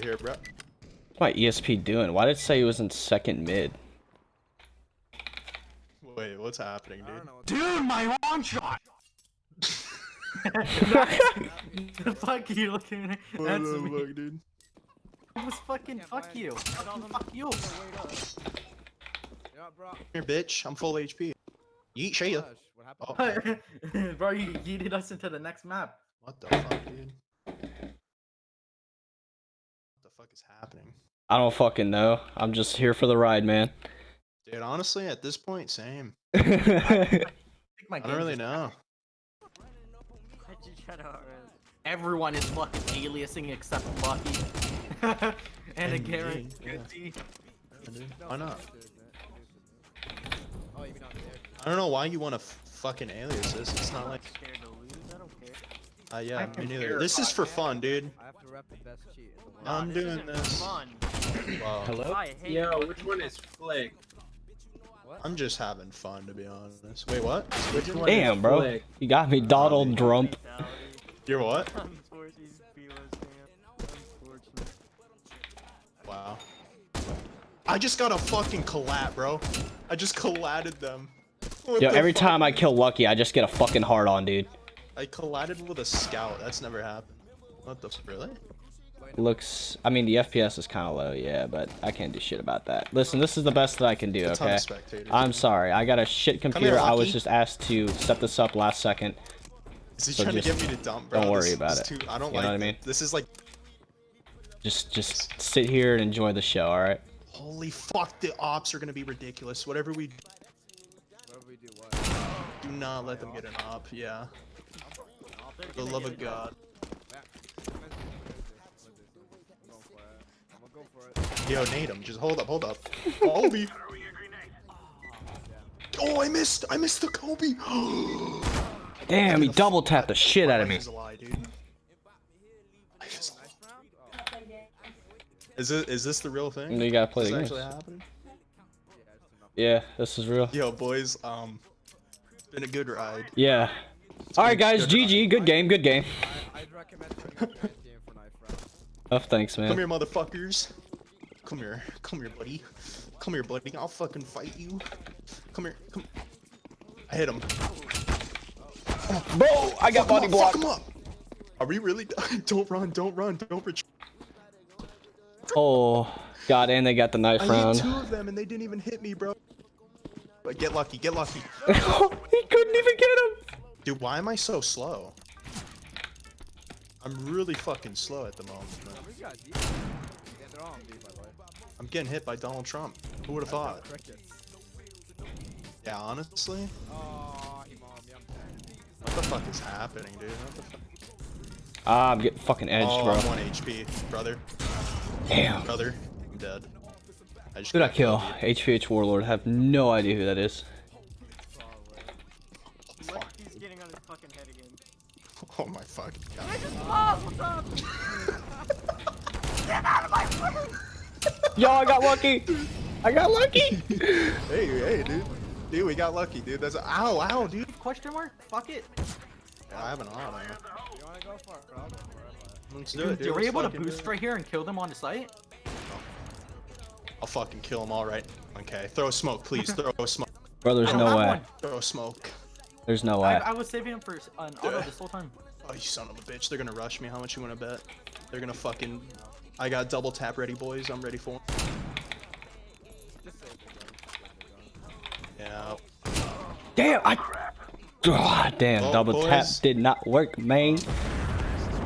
Here, bro. What's my ESP doing? Why did it say he was in second mid? Wait, what's happening, dude? don't know what Dude, my long shot! the fuck are you looking at? What That's the me. fuck, dude? It was fucking Can't fuck you. it. Fuck you. Wait. Yeah, bro. Here, bitch. I'm full HP. Yeet, Shaya. Gosh, what happened? Oh, Bro, you yeeted us into the next map. what the fuck, dude? What the fuck is happening? I don't fucking know. I'm just here for the ride, man. Dude, honestly, at this point, same. I think my I don't really know. Everyone is fucking aliasing except Lucky. and a And Garrett. yeah. Why not? Oh, you mean on there? I don't know why you want to fucking alias this. It's not like, uh, yeah, I me don't neither. care. This is for fun, dude. I have to rep the best cheat in the world. I'm doing this. Fun. Wow. Hello? Yo, which one is Flick? What? I'm just having fun, to be honest. Wait, what? Which one Damn, is bro. Flick? You got me Donald Trump. You're what? Unfortunately, Felix, Wow. I just got a fucking collat, bro. I just collatted them. What Yo, the every fuck? time I kill Lucky, I just get a fucking hard on, dude. I collided with a scout. That's never happened. What the really? Looks, I mean, the FPS is kind of low, yeah, but I can't do shit about that. Listen, this is the best that I can do, okay? I'm sorry, I got a shit computer. I was just asked to set this up last second. Is he so trying to get me to dump, bro? don't worry This about is it. Too, I don't You know like. what I mean? This is like, Just, just sit here and enjoy the show, all right? holy fuck, the ops are gonna be ridiculous. Whatever we What do we do? What? do, not let them get an op. Yeah. For the love of God. Back. I'm going for it. I'm gonna go for it. Yo, nade him. Just hold up, hold up. Kobe. Oh, I missed. I missed the Kobe. Damn, he double tapped the shit out of me. Is a lie, dude. Life is a lie. Is it? Is this the real thing? No, You gotta play Is the game. actually happening? Yeah, this is real. Yo, boys. Um, it's been a good ride. Yeah. All right, guys. good GG. Good game. Good game. I, I'd recommend doing a giant game for knife round. Oh, thanks, man. Come here, motherfuckers. Come here. Come here, buddy. Come here, buddy. I'll fucking fight you. Come here. Come. I hit him. Bro, I got Fuck body him up, fuck him up. Are we really? don't run. Don't run. Don't retreat. Oh, God, and they got the knife I round. hit two of them and they didn't even hit me, bro. But get lucky. Get lucky. he couldn't even get him. Dude, why am I so slow? I'm really fucking slow at the moment. man. I'm getting hit by Donald Trump. Who would have thought? Yeah, honestly, Oh, he mom, what the fuck is happening, dude? What the fuck? Ah, I'm getting fucking edged, Oh, bro. I'm one HP, brother. Damn. Brother, I'm dead. I just Who did I kill? killed, HVH Warlord. have no idea who that is. dude. Fuck, He's dude. getting on his fucking head again. Oh my fucking god. Oh, what's up? Yo, I got lucky. I got lucky. Hey, hey, dude. Dude, we got lucky, dude. That's a ow, ow, dude. Question mark? Fuck it. Yeah, I have an eye on him. You wanna go for it, bro? I'll go for it, but- Let's do it, Dude, dude. you were able to boost it. right here and kill them on the site? I'll fucking kill them all right. Okay, throw a smoke, please. Throw a smoke. Bro, there's no way. one. Throw a smoke. There's no way. I was saving him for an auto this whole time. Oh, you son of a bitch. They're gonna rush me. How much you wanna bet? They're gonna fucking... I got double tap ready, boys. I'm ready for Just save the gun. Yeah. Damn, I. God damn, Well, double tap did not work, man.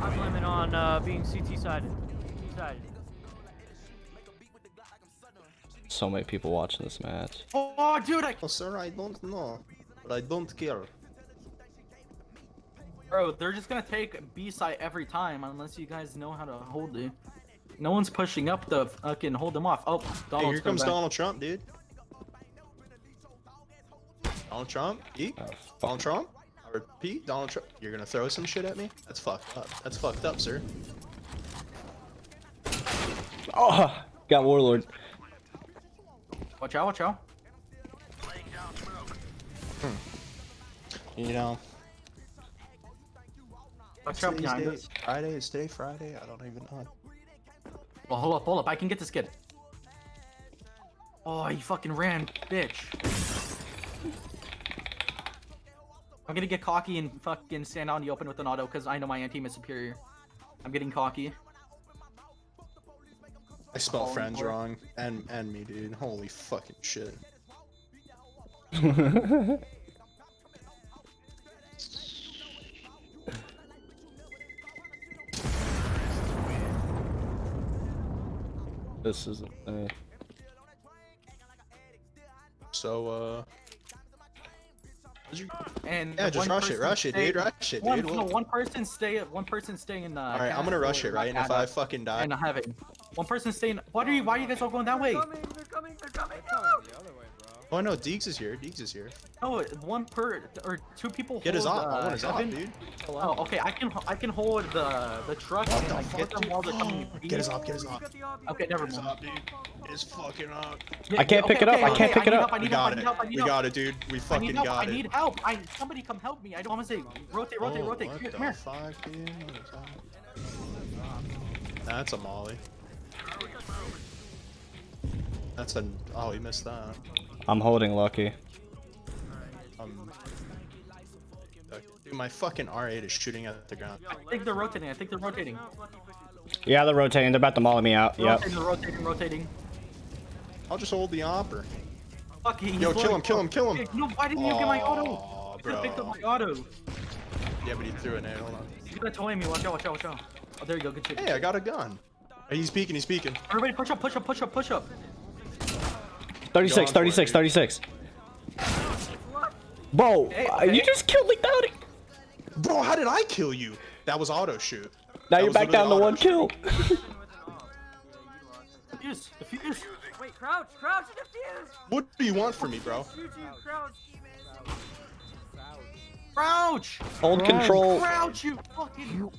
I'm limit on uh, being CT sided. CT sided. So many people watching this match. Oh, dude, I. Oh, sir, I don't know. But I don't care. Bro, they're just gonna take B-side every time unless you guys know how to hold it. No one's pushing up the fucking hold them off. Oh, Hey, Donald's here comes back. Donald Trump, dude. Donald Trump? E? Oh, Donald. Trump? Or P? Donald Trump? You're gonna throw some shit at me? That's fucked up. That's fucked up, sir. Oh, got Warlord. Watch out, watch out. Hmm. You know, Watch out behind us. Friday is today Friday. I don't even know. Well, hold up, hold up. I can get this kid. Oh, he fucking ran, bitch. I'm gonna get cocky and fucking stand out in the open with an auto because I know my team is superior. I'm getting cocky. I spell friends for wrong. And and me, dude. Holy fucking shit. this is. Uh, So uh. And Yeah, just rush it, rush it, stay- dude. Rush it, One, dude. no, We'll- one person stay. One person stay in the. All right, I'm gonna rush it, right? And if I fucking die, And heaven. One person stay in. What are you? Why are you guys all going that way? Coming, they're coming, they're coming. They're coming the other way, bro. Oh no, Deegs is here. Deegs is here. No, one per or two people. Get his hold, op. I uh, want his op, heaven. dude. Oh, okay. I can I can hold the the truck What and the like fuck, get them dude? while they're coming. Get his op. Get his op. Got the op, you Okay, never the mind. op, dude. Get his fucking op. Yeah, I can't okay, pick it up, okay, I can't okay, pick it need up. help, I We need help, got I it. need help, I We need help. got it, dude. We I fucking need help. got I need help. I somebody come help me. I don't want to say rotate, rotate, Oh, rotate. Come here, come here. fuck, dude? What is that? That's a molly. That's an. Oh, he missed that. I'm holding Lucky. Um. Dude, my fucking R8 is shooting at the ground. I think they're rotating. I think they're rotating. Yeah, they're rotating. They're about to molly me out. Yep. Rotating, rotating, rotating. I'll just hold the opper. Fuck, he's Yo, kill him, kill him, kill him. No, why didn't you get my auto? Aw, You could have picked up my auto. Yeah, but he threw a nade. Hold on. He's gonna toy me. Watch out, watch out, watch out. Oh, there you go. Good shit. Hey, I got a gun. Hey, he's peeking. He's peeking. Everybody push up, push up, push up, push up. 36, Go on for it, 36, 36. Bro, Hey, uh, you okay. just killed me down. Bro, how did I kill you? That was auto shoot. Now That you're back down to one auto kill. Defuse, defuse. Wait, crouch, crouch, defuse. What do you want from me, bro? Shoot you, crouch. Crouch! Hold control. Crouch, you fucking.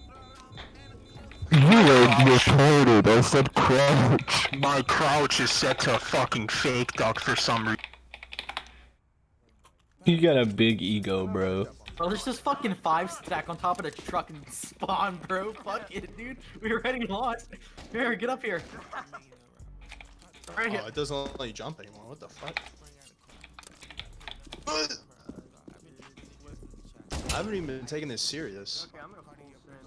You are retarded. I said crouch. My crouch is set to a fucking fake duck for some reason. You got a big ego, bro. Bro, there's just fucking five stack on top of the truck and spawn, bro. Fuck it, dude. We already lost. Here, get up here. Right here. Oh, it doesn't let you jump anymore. What the fuck? I haven't even been taking this serious. Okay,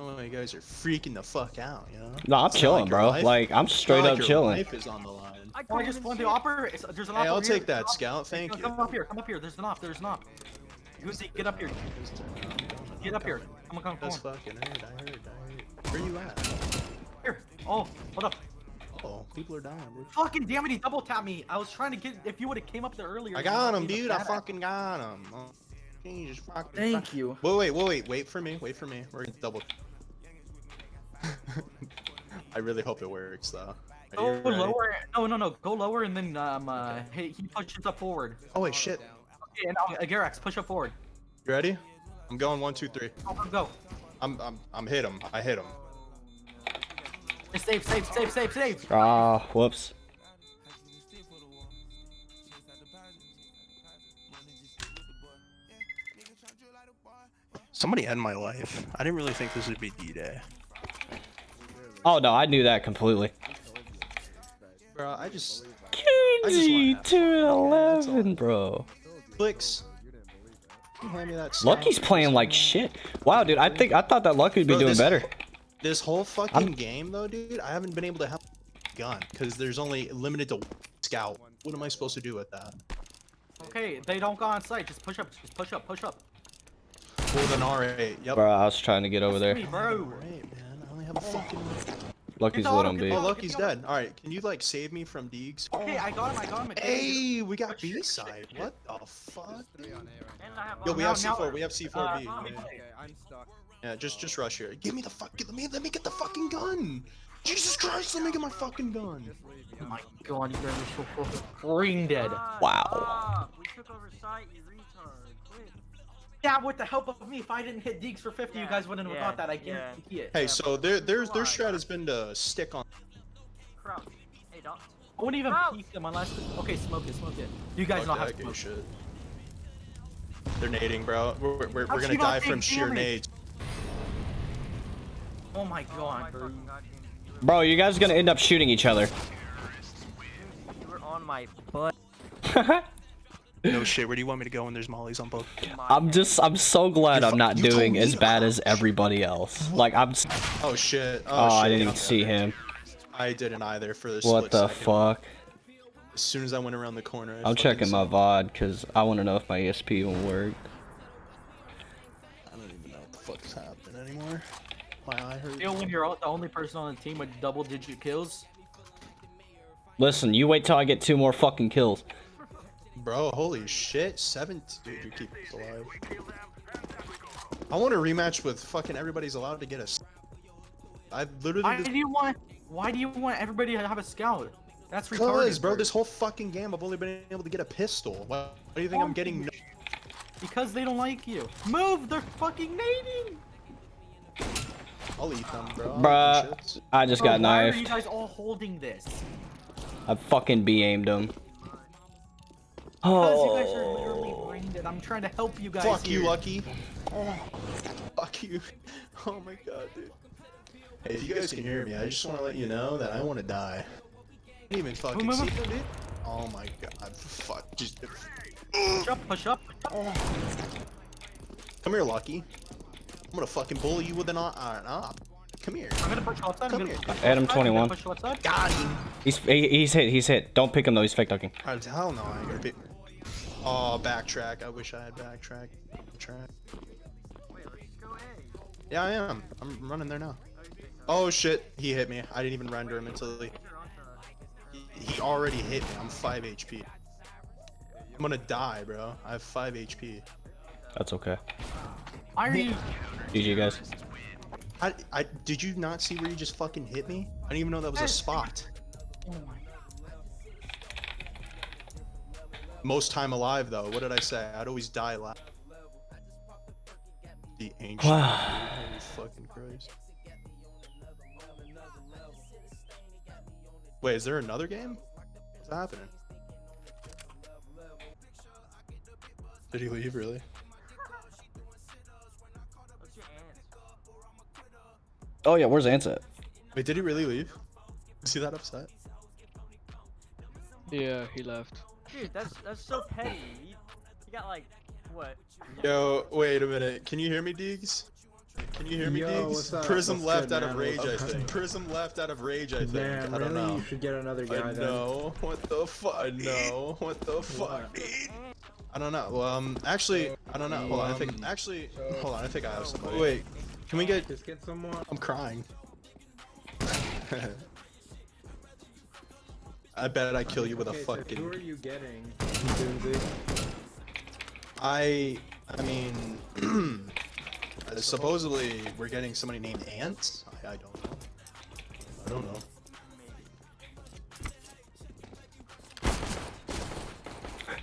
Oh, you guys are freaking the fuck out, you know? No, I'm It's chilling, like bro. life- Like, I'm straight like up your chilling. Life is on the line. I Oh, I can't just even want see the it. opper. It's, there's an Hey, op I'll over here. take that, There's. Scout. Thank you. Come up here. Come up here. There's an op. There's an op. Uzi, get up here. Get up here. Come on, come on, come That's fucking hurt. I heard. I heard. Where you at? Here. Oh, hold up. Oh, people are dying, bro. Fucking damn it, he double tapped me. I was trying to get. If you would have came up there earlier. I got him, dude. I badass. fucking got him. Oh, you just fucking. Thank you. Wait, wait, wait, wait. Wait for me. Wait for me. We're gonna double. I really hope it works, though. Are Go you lower. No, no, no. Go lower and then um uh he, he pushes up forward. Oh wait, shit. Okay, and uh, Garax, push up forward. You ready? I'm going one, two, three. Go, go, go. I'm, I'm, I'm hit him. I hit him. Save, save, save, save, save. Ah, whoops. Somebody end my life. I didn't really think this would be D-Day. Oh no, I knew that completely. Bro, I just QG wanna- two eleven, bro. clicks. Can you hand me that? Lucky's playing like shit. Wow, dude, I think I thought that Lucky would be Bro, doing this- better. This whole fucking I'm- game, though, dude, I haven't been able to have a gun because there's only limited to scout. What am I supposed to do with that? Okay, they don't go on site. Just push up. Just push up. Push up. With an R8. Yep. Bro, I was trying to get over there. me, bro. Alright. I only have a fucking. Lucky's Get the lit auto, on B. Oh, auto. look, he's dead. All right, can you like save me from Deegs? Okay, I got him. I got him. Hey, we got B side. What the fuck? Three on A right And now. I have Yo, we have C4. We have C4B. uh, yeah. Okay, I'm stuck. Yeah, just just rush here. Give me the fuck. Let me let me get the fucking gun. Jesus Christ, let me get my fucking gun. Just leave me. Oh my god, you guys are so fucking brain dead. Wow. We took over site, you retard. Quit. Yeah, with the help of me, if I didn't hit Deegs for 50, you guys wouldn't have yeah, got that. I yeah. guarantee it. Hey, Yeah, so their their their strat has been to stick on. Crouch. Hey, don't. I wouldn't even Crouch. peek them unless. Okay, smoke it, smoke it. You guys don't have to okay, smoke. shit. They're nading, bro. We're, we're, we're, we're gonna die from sheer damage? nades. Oh my Oh god, my bro. god, you Bro, you guys are gonna end up shooting each other. You were on my butt. No shit. Where do you want me to go when there's mollies on both? I'm just, I'm so glad You I'm not doing as bad as everybody else. Like, I'm. s- Oh shit. Oh, Oh, I didn't even see him. I didn't either for this. What the second. fuck? As soon as I went around the corner, I I'm checking my VOD because I want to know if my ESP will work. I don't even know what the fuck's happening anymore. My eye hurts. Feel when you're the only person on the team with double-digit kills. Listen, you wait till I get two more fucking kills. Bro, holy shit. Seven. Dude, you keep alive. I want a rematch with fucking everybody's allowed to get us. I literally Why do you want? Why do you want everybody to have a scout? That's Cause, retarded. bro, this whole fucking game I've only been able to get a pistol. Why, why do you think I'm getting? No Because they don't like you. Move! They're fucking nading! I'll eat them, bro. Bruh. I just Bro, got why are you guys all holding this? I fucking B-aimed him. Because you guys are literally Oh. brained I'm trying to help you guys Fuck you. Lucky. Oh, fuck you. Oh my god, dude. Hey, if you guys can hear me, I just want to let you know that I want to die. I didn't even fucking Move, see move, it, dude. Oh my god, fuck. Just Push up, push up. come here, Lucky. I'm gonna fucking bully you with an uh, iron up. Come here. I'm gonna push you outside. I'm Come gonna here. push you Adam outside, I'm gonna 21. Push you outside. Got him. He's he, he's hit. He's hit. Don't pick him though. He's fake ducking. Alright, hell no, I ain't gonna be. Oh, backtrack. I wish I had backtrack. Track. Yeah, I am. I'm running there now. Oh shit, he hit me. I didn't even render him until he. He, he already hit me. I'm 5 HP. I'm gonna die, bro. I have 5 HP. That's okay. Why are you? GG guys. I, I did you not see where you just fucking hit me? I didn't even know that was a spot. Oh my. Most time alive though. What did I say? I'd always die last. The ancient. Wow. Holy fucking Christ. Wait, is there another game? What's happening? Did he leave really? What's your ants? Oh yeah, where's Ants at? Wait, did he really leave? Is he that upset? Yeah, he left. Dude, that's that's so petty. You, you got like what? Yo, wait a minute. Can you hear me, Deegs? Can you hear me, Yo, Deegs? what's up? Prism What's left good, out of man? rage, I think. Prism left out of rage, I think. Damn, I don't really? know. You should get another guy I then. know. What the fuck? No. What the fuck? I don't know. Well, um, actually, I don't know. Hold on. I think. Um, Actually, hold on. I think I have somebody. wait. Wait. Can we get? Just get someone. I'm crying. I bet I kill you with a Okay, so fucking. who are you getting? Lindsay? I. I mean. supposedly, we're getting somebody named Ant. I, I don't know. I don't know.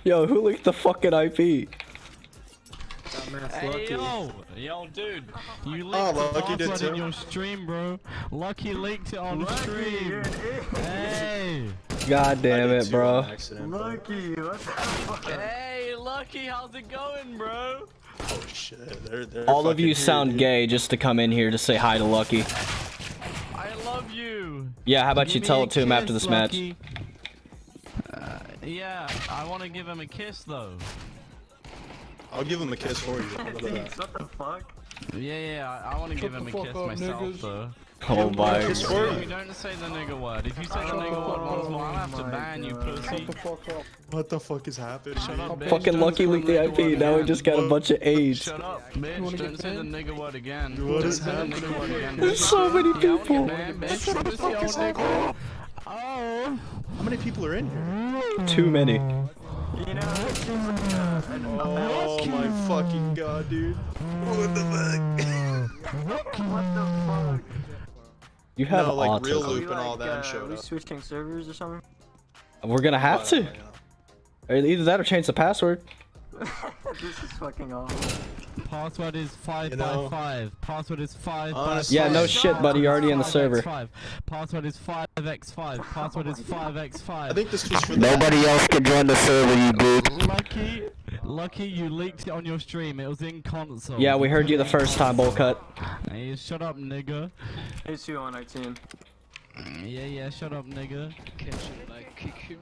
Yo, who leaked the fucking IP? Dumbass Hey Lucky. yo, yo dude, oh, you leaked Oh, the Lucky did password in your stream, bro. Lucky leaked it on stream. Hey, God damn I did it, too bro. on accident, but- hey, Lucky, how's it going, bro? Oh shit. They're, they're All of you fucking sound here, gay just to come in here to say hi to Lucky. I love you. Yeah, how about you Give me tell it to him after kiss, this match? Uh, yeah, I want to give him a kiss though. I'll give him a kiss for you. How about that? What the fuck? Yeah, yeah, I, I want to give him a kiss up, myself niggas. though. Oh my god. You you. don't say the nigga word. If you say the nigga word once more, I'll have to ban you, God. pussy. Fuck up. What the fuck is happening? Shut up, bitch. Fucking Lucky say leaked the IP, now we just got a bunch of AIDS. Shut up, bitch. Don't say the nigga word again. What Don't is say the happening nigga word here? again. There's so many Yeah, I wanna people. get banned, bitch. Pussy old. Oh. How many people are in here? Too many. Oh my fucking god, dude. What the fuck? You have no, like real loop and all that uh, showed we up. switching servers or something? We're gonna have to. Or Either that or change the password. this is fucking awful. Password is five You by know, five. Password is five honestly- Yeah, no shit, buddy. You're already in the server. five. Password is five x five. Password is five x five. think this was for the Nobody else can join the server, you dude. Lucky, lucky you leaked it on your stream. It was in console. Yeah, we heard you the first time, bowl cut. Hey, shut up, nigga. Who's who on our team? Yeah, yeah, shut up, nigga. Can should I kick him?